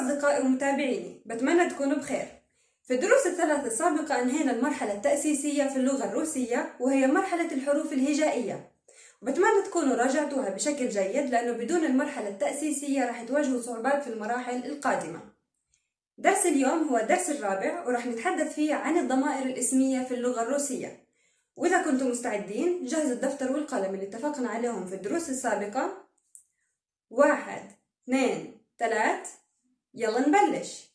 أصدقائي ومتابعيني بتمنى تكونوا بخير. في الدروس الثلاث السابقة أنهينا المرحلة التأسيسية في اللغة الروسية وهي مرحلة الحروف الهجائية. وبتمنى تكونوا راجعتوها بشكل جيد لأنه بدون المرحلة التأسيسية راح تواجهوا صعوبات في المراحل القادمة. درس اليوم هو الدرس الرابع وراح نتحدث فيه عن الضمائر الإسمية في اللغة الروسية. وإذا كنتم مستعدين جهزوا الدفتر والقلم اللي اتفقنا عليهم في الدروس السابقة. واحد اثنين ثلاث. يلا نبلش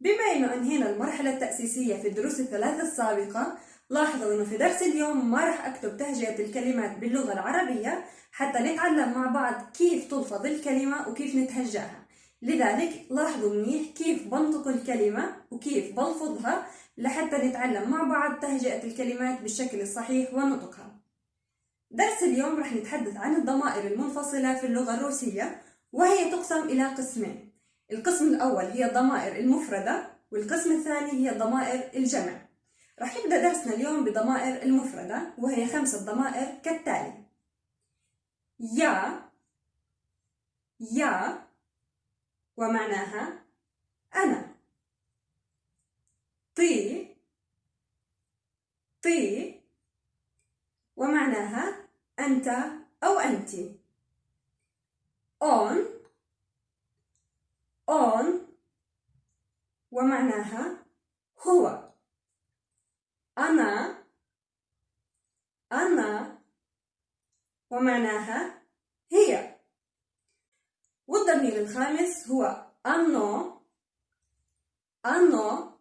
بما انه أنهينا المرحلة التأسيسية في الدروس الثلاث السابقة لاحظوا انه في درس اليوم ما راح أكتب تهجئة الكلمات باللغة العربية حتى نتعلم مع بعض كيف تلفظ الكلمة وكيف نتهجاها. لذلك لاحظوا منيح كيف بنطق الكلمة وكيف بلفظها لحتى نتعلم مع بعض تهجئة الكلمات بالشكل الصحيح ونطقها. درس اليوم رح نتحدث عن الضمائر المنفصلة في اللغة الروسية وهي تقسم إلى قسمين. القسم الأول هي الضمائر المفردة والقسم الثاني هي ضمائر الجمع. رح نبدأ درسنا اليوم بضمائر المفردة وهي خمسة ضمائر كالتالي. يا يا ومعناها أنا. طي طي ومعناها أنت أو أنت. On on ومعناها هو. أنا أنا ومعناها هي. والضمير الخامس هو أنو أنو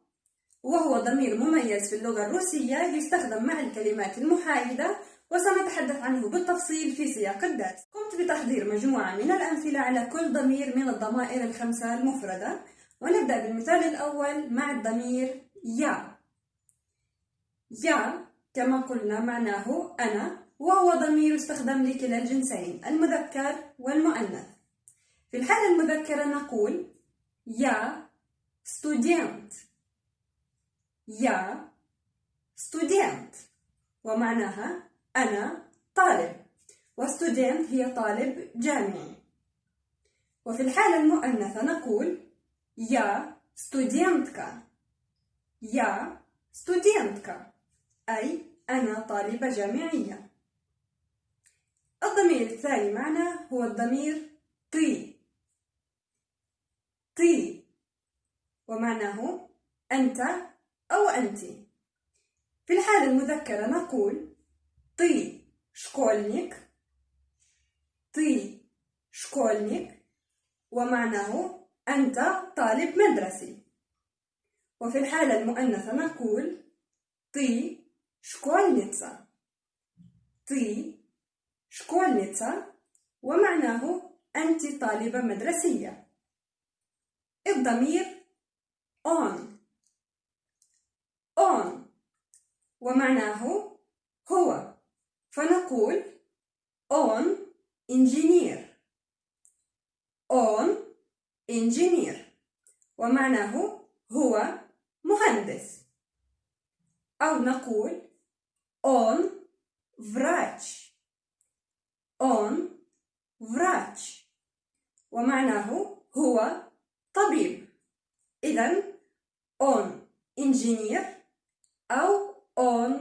وهو ضمير مميز في اللغة الروسية يستخدم مع الكلمات المحايدة وسنتحدث عنه بالتفصيل في سياق الدرس. قمت بتحضير مجموعة من الأمثلة على كل ضمير من الضمائر الخمسة المفردة. ونبدأ بالمثال الأول مع الضمير يا. يا كما قلنا معناه أنا وهو ضمير يستخدم لكلا الجنسين المذكر والمؤنث. في الحالة المذكرة نقول يا ستوديانت يا ستوديانت ومعناها أنا طالب وستودنت هي طالب جامعي. وفي الحالة المؤنثة نقول يا ستودنتكا يا ستودنتكا أي أنا طالبة جامعية. الضمير الثاني معنا هو الضمير طي طي ومعناه أنت أو أنتِ. في الحالة المذكرة نقول طي شكولنيك طي شكولنيك ومعناه أنت طالب مدرسي. وفي الحالة المؤنثة نقول طي شكولنيتسا طي شكولنيتسا. ومعناه أنت طالبة مدرسية. الضمير on on ومعناه هو فنقول on engineer on engineer ومعناه هو مهندس أو نقول on врач on врач ومعناه هو طبيب إذا on engineer أو on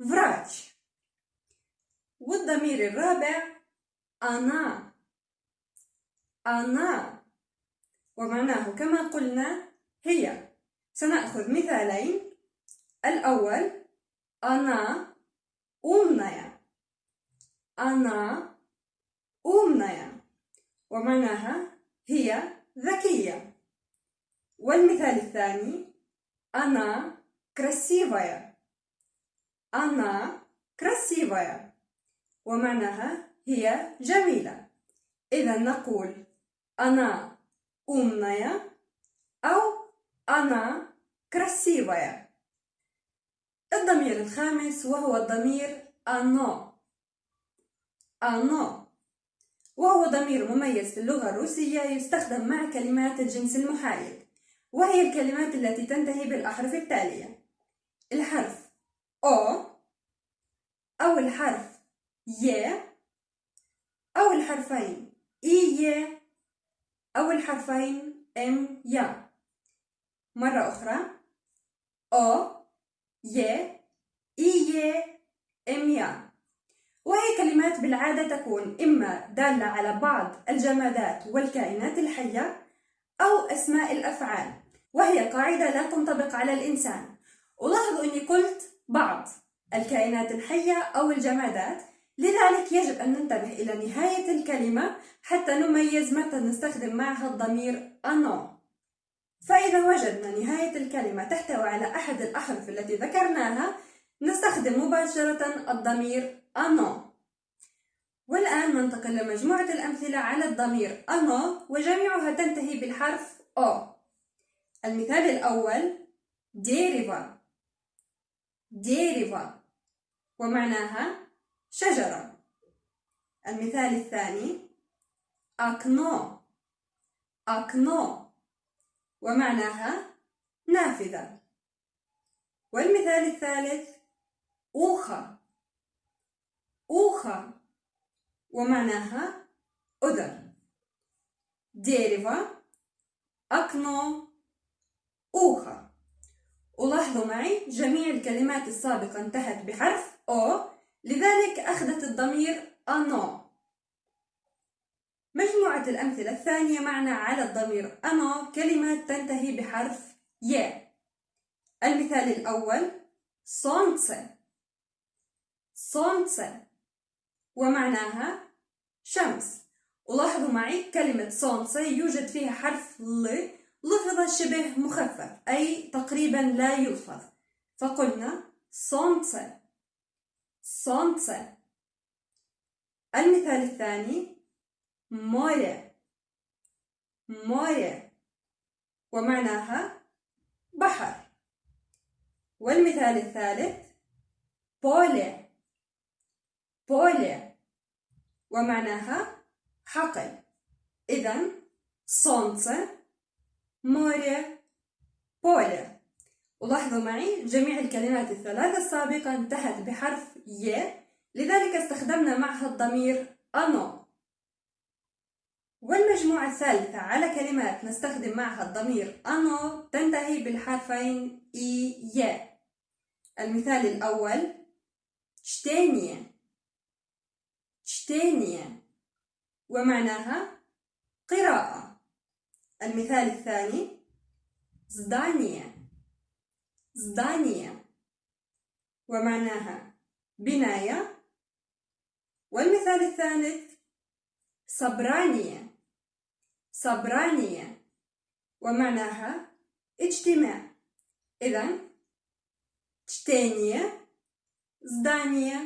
врач والضمير الرابع أنا أنا ومعناه كما قلنا هي سنأخذ مثالين الأول أنا أمنيا أنا أمنيا ومعناها هي ذكية والمثال الثاني أنا красивая أنا красивая ومعناها هي جميلة إذا نقول أنا умная أو أنا красивая الضمير الخامس وهو الضمير أنو أنو وهو ضمير مميز في اللغة الروسية يستخدم مع كلمات الجنس المحايد وهي الكلمات التي تنتهي بالأحرف التالية الحرف أو أو الحرف ي أو الحرفين إي إي أو الحرفين إم يا. مرة أخرى أو ي إي إم يا. وهي كلمات بالعادة تكون إما دالة على بعض الجمادات والكائنات الحية أو أسماء الأفعال وهي قاعدة لا تنطبق على الإنسان. ولاحظوا أني قلت بعض الكائنات الحية أو الجمادات لذلك يجب أن ننتبه إلى نهاية الكلمة حتى نميز متى نستخدم معها الضمير أنو. فإذا وجدنا نهاية الكلمة تحتوي على أحد الأحرف التي ذكرناها نستخدم مباشرة الضمير أنو. والآن ننتقل لمجموعة الأمثلة على الضمير أنو وجميعها تنتهي بالحرف أو. المثال الأول ديريفا ديريفا ومعناها شجرة. المثال الثاني أكنو أكنو ومعناها نافذة. والمثال الثالث أوخا أوخا ومعناها أذن ديريفا. أكنو أوخا ولاحظوا معي جميع الكلمات السابقة انتهت بحرف أو لذلك أخذت الضمير أنو. مجموعة الأمثلة الثانية معنا على الضمير أنو كلمات تنتهي بحرف ي. المثال الأول صونتسه صونتسه ومعناها شمس. ولاحظوا معي كلمة صونتسه يوجد فيها حرف ل لفظ شبه مخفف أي تقريبا لا يلفظ فقلنا صونتسه صونتسه المثال الثاني موية. موية. ومعناها بحر. والمثال الثالث بولي بولي ومعناها حقل. إذا صونتسه موري بولي ولاحظوا معي جميع الكلمات الثلاثة السابقة انتهت بحرف ي لذلك استخدمنا معها الضمير أنو. والمجموعة الثالثة على كلمات نستخدم معها الضمير أنو تنتهي بالحرفين إي ي. المثال الأول شتينية. شتينية. ومعناها قراءة. المثال الثاني زدانية. زدانية ومعناها بناية والمثال الثالث صبرانية صبرانية ومعناها اجتماع إذا чтение здание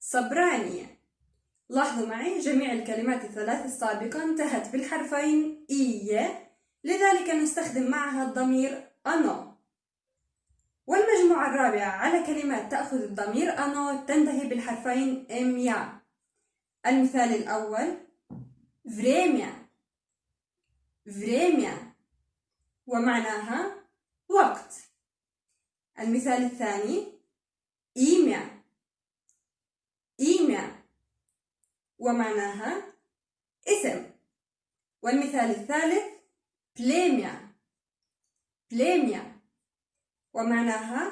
صبرانية لاحظوا معي جميع الكلمات الثلاث السابقة انتهت بالحرفين إي لذلك نستخدم معها الضمير أنو والمجموعة الرابعة على كلمات تأخذ الضمير أنو تنتهي بالحرفين إم يا. المثال الأول فريميا. فريميا. ومعناها وقت. المثال الثاني إيميا. إيميا. ومعناها اسم. والمثال الثالث بليميا. بليميا. ومعناها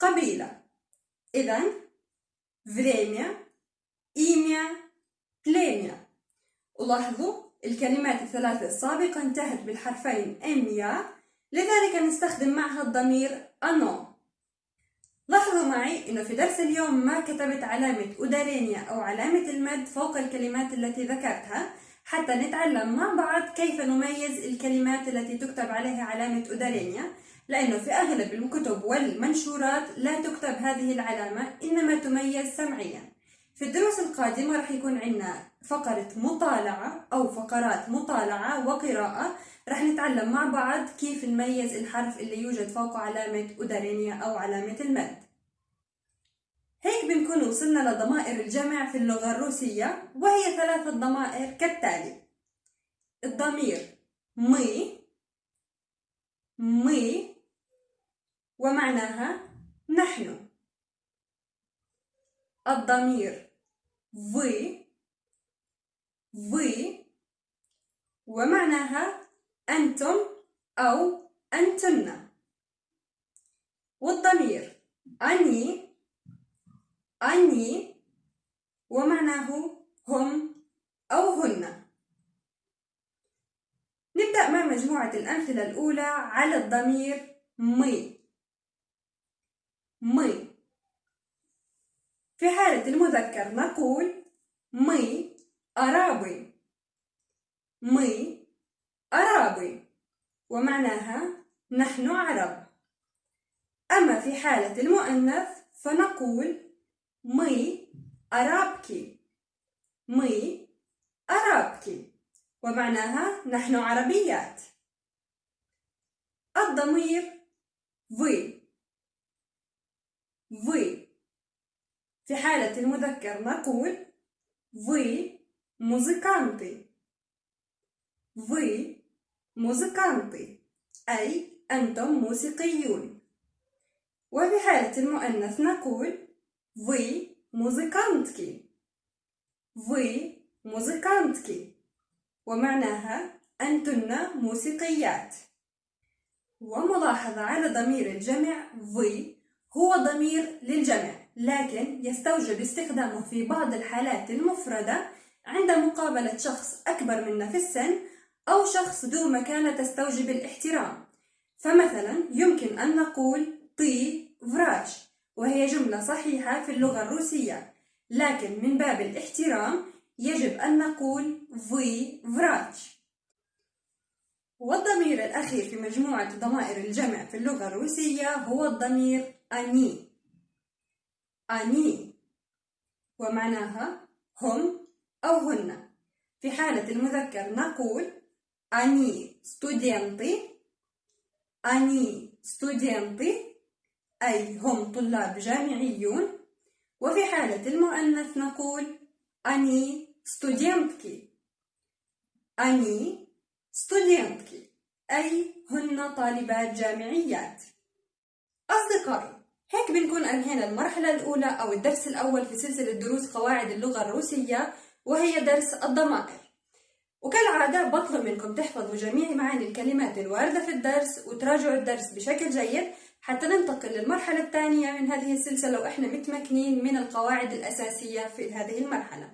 قبيلة. إذا فريميا إيميا بليميا ولاحظوا الكلمات الثلاثة السابقة انتهت بالحرفين إم يا لذلك نستخدم معها الضمير أنو لاحظوا معي أنه في درس اليوم ما كتبت علامة أدارينيا أو علامة المد فوق الكلمات التي ذكرتها حتى نتعلم مع بعض كيف نميز الكلمات التي تكتب عليها علامة أدارينيا لأنه في أغلب الكتب والمنشورات لا تكتب هذه العلامة إنما تميز سمعيا. في الدروس القادمة راح يكون عندنا فقرة مطالعة أو فقرات مطالعة وقراءة. رح نتعلم مع بعض كيف نميز الحرف اللي يوجد فوقه علامة أدارينيا أو علامة المد. هيك بنكون وصلنا لضمائر الجمع في اللغة الروسية وهي ثلاثة ضمائر كالتالي. الضمير مي مي ومعناها نحن الضمير вы вы ومعناها أنتم أو أنتن والضمير أني أني ومعناه هم أو هن نبدأ مع مجموعة الأمثلة الأولى على الضمير مي مي. في حالة المذكر نقول мы арабы мы арабы ومعناها نحن عرب. أما في حالة المؤنث فنقول مي أرابكي مي أرابكي ومعناها نحن عربيات. الضمير في. في في حالة المذكر نقول في موزيكانتي في موزيكانتي أي أنتم موسيقيون. وفي حالة المؤنث نقول في موزيكانتكي في موزيكانتكي ومعناها أنتن موسيقيات. وملاحظة على ضمير الجمع في هو ضمير للجمع لكن يستوجب استخدامه في بعض الحالات المفردة عند مقابلة شخص أكبر منا في السن أو شخص ذو مكانة تستوجب الاحترام. فمثلا يمكن أن نقول طي فراش وهي جملة صحيحة في اللغة الروسية لكن من باب الاحترام يجب أن نقول في فراش. والضمير الأخير في مجموعة ضمائر الجمع في اللغة الروسية هو الضمير أني. они. ومعناها هم أو هن. في حالة المذكر نقول они студенты. они студенты. أي هم طلاب جامعيون. وفي حالة المؤنث نقول они студентки. они студентки. أي هن طالبات جامعيات. أصدقائي هيك بنكون أنهينا المرحلة الأولى أو الدرس الأول في سلسلة دروس قواعد اللغة الروسية وهي درس الضمائر. وكالعادة بطلب منكم تحفظوا جميع معاني الكلمات الواردة في الدرس وتراجعوا الدرس بشكل جيد حتى ننتقل للمرحلة الثانية من هذه السلسلة وإحنا متمكنين من القواعد الأساسية في هذه المرحلة.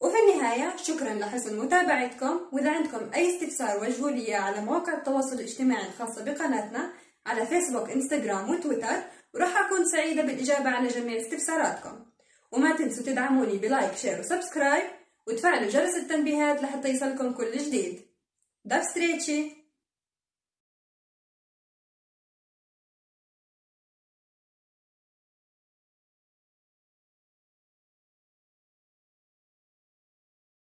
وفي النهاية شكرا لحسن متابعتكم. وإذا عندكم أي استفسار وجهوا لي على مواقع التواصل الاجتماعي الخاصة بقناتنا على فيسبوك إنستغرام وتويتر وراح أكون سعيدة بالإجابة على جميع استفساراتكم. وما تنسوا تدعموني ب like share و subscribe وتفعلوا جرس التنبيهات لحتى يصلكم كل جديد. до встречи